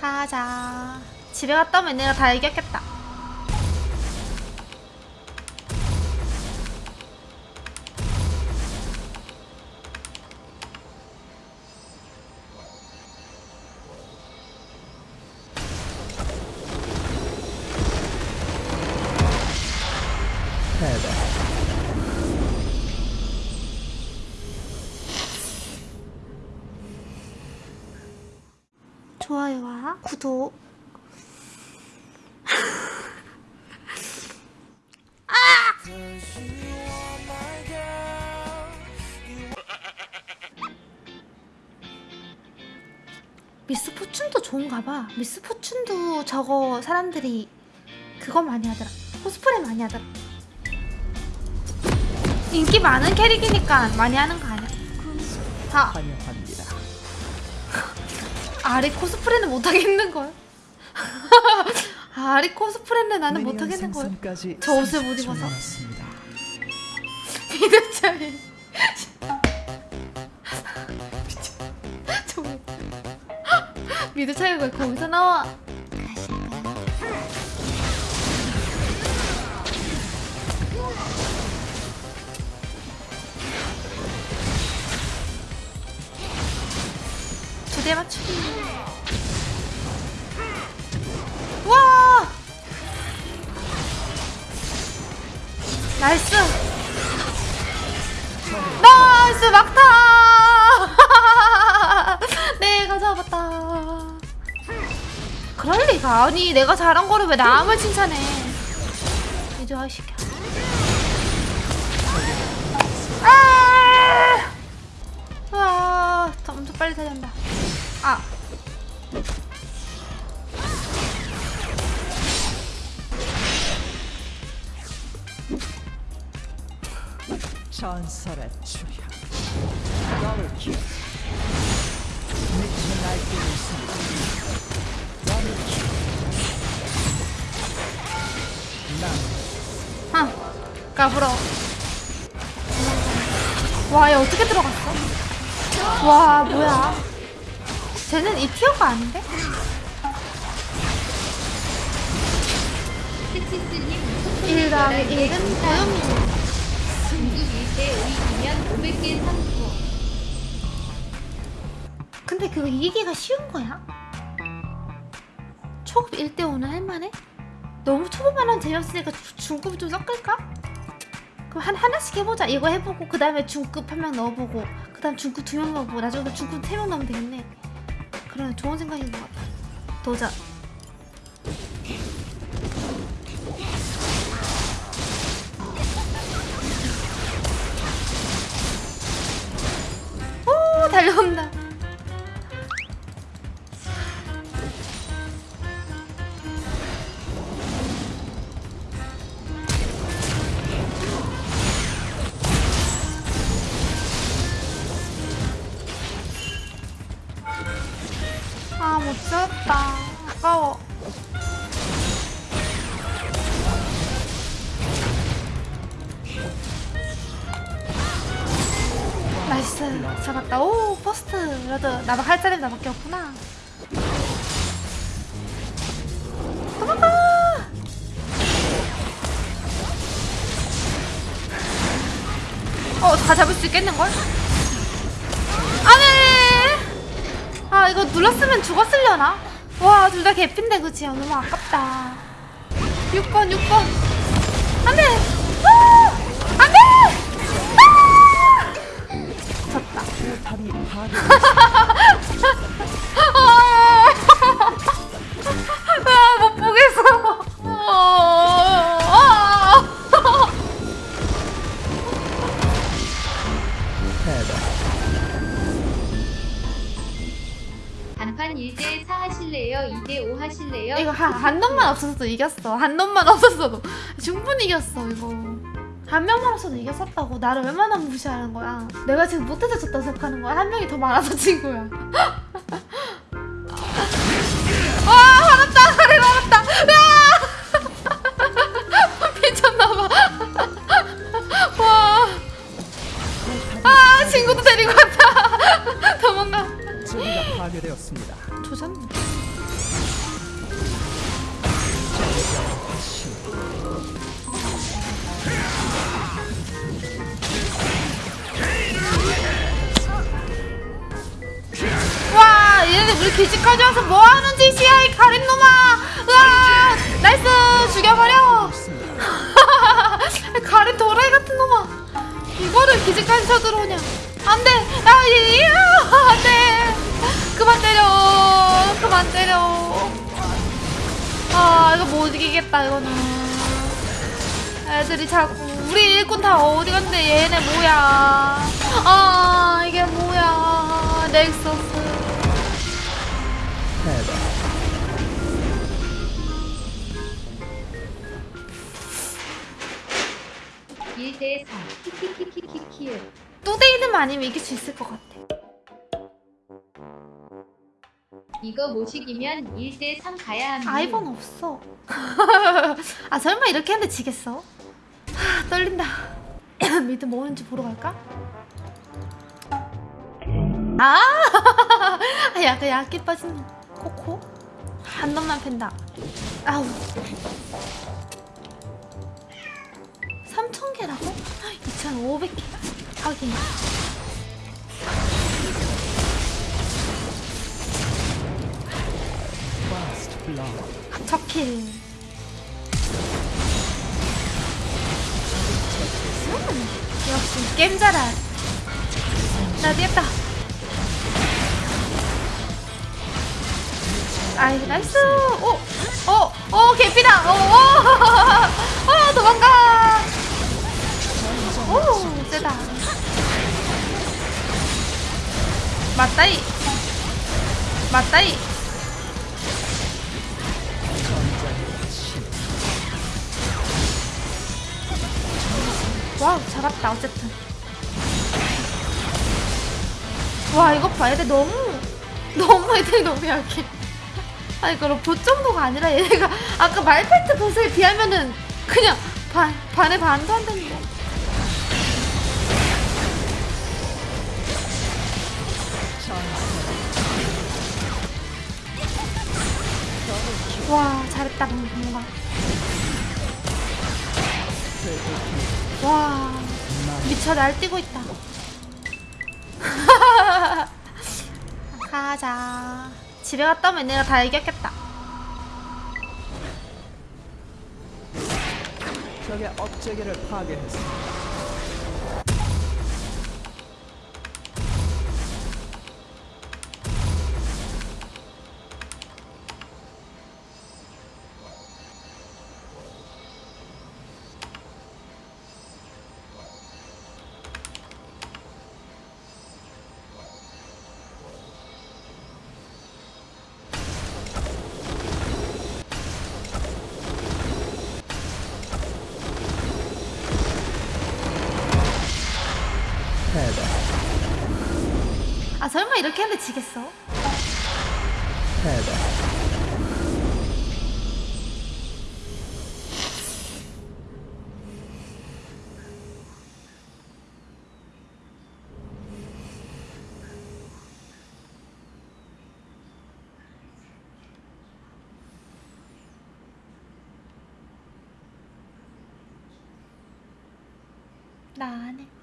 가자. 집에 갔다 오면 내가 다 이겼겠다 좋아요와 구독 미스 포춘도 좋은가 봐. 미스 포춘도 저거 사람들이 그거 많이 하더라. 코스프레 많이 하더라. 인기 많은 캐릭이니까 많이 하는 거 아니야? 다. 아리 코스프레는 못 하겠는 걸. 아리 코스프레는 나는 못 미니언 하겠는 걸. 저 옷을 못 30초 입어서. 남았습니다. 미드 차이. 정말. 미드 차이가 왜 거기서 나와? 두대 맞추기. 와! nice! 나이스 막타! 내가 잡았다. 그럴 리가 아니 내가 잘한 거를 왜 남을 칭찬해? 이제 아 시켜. 아! 와, 엄청 빨리 달린다. 아, 전설의 추향. 더블킬. 미친 날뛰고 있습니다. 더블킬. 난 아, 까불어. 와, 얘 어떻게 들어갔어? 와, 뭐야? 쟤는 이 티어가 아닌데? 텍시스님 일 더하기 일은 고요미. 중국 일대 의이면 500개 상품 근데 그거 이기기가 쉬운 거야? 초급 1대 5는 할만해? 너무 초보만 하면 재미없으니까 주- 중급 좀 섞을까? 그럼 한, 하나씩 해보자 이거 해보고 그 다음에 중급 한 명 넣어보고 그 다음 중급 두 명 넣어보고 나중에 중급 세 명 넣으면 되겠네 그래 좋은 생각인 것 같아. 도전. 오 달려온다 아까워. Nice. 잡았다. 오, first. 그래도 나도 할 자리 나밖에 없구나. 도망가! 어, 다 잡을 수 있겠는걸? 안 해! 아 이거 눌렀으면 죽었으려나? 와 둘 다 개핀데 그치? 아, 너무 아깝다 6번 6번 안 돼! 아! 안 돼! 아! 졌다. 아, 못 보겠어 아, 아. 1대 4 하실래요? 2대 5 하실래요? 이거 한, 한 놈만 없었어도 이겼어. 한 놈만 없었어도. 충분히 이겼어 이거. 한 명만 없어도 이겼었다고? 나를 얼마나 무시하는 거야? 내가 지금 못해서 졌다 생각하는 거야? 한 명이 더 많아서 진 거야. 으아! 미쳤나봐. 와아 친구도 데리고 왔다. 도망가 파괴되었습니다. 초점? 와 얘네 우리 기지까지 와서 뭐하는 짓이야 못 이기겠다 이거는 애들이 자꾸 우리 일꾼 다 어디 갔는데 얘네 뭐야 아 이게 뭐야 넥서스 3. 키키키키키키키. 뚜데이드만 아니면 이길 수 있을 것 같아 이거 못 이기면 1대 3 가야 합니다. 아이번 없어 아 설마 이렇게 했는데 지겠어? 하, 떨린다 미드 뭐는지 보러 갈까? 아 아, 약간 약게 빠진 놈 코코 한 놈만 팬다 아우 3,000개라고? 2,500개 하긴 음, 역시 게임 잘하 나 뛰었다. 아이 나이스. 오 오 오 개피다. 오오 도망가. 오 세다. 맞다이. 맞다이 와우 잡았다 어쨌든. 와 이거 봐 애들 너무 너무 애들이 너무 약해. 아니 그럼 보 정도가 아니라 얘네가 아까 말파이트 보스에 비하면은 그냥 반 반에 반도 안 되는데. 와 잘했다 뭔가 와 미쳐 날뛰고 있다. 가자. 집에 갔다 오면 내가 다 이겼겠다. 적의 업체계를 파괴했습니다. 이렇게 했는데 지겠어? 패배. 나 안 해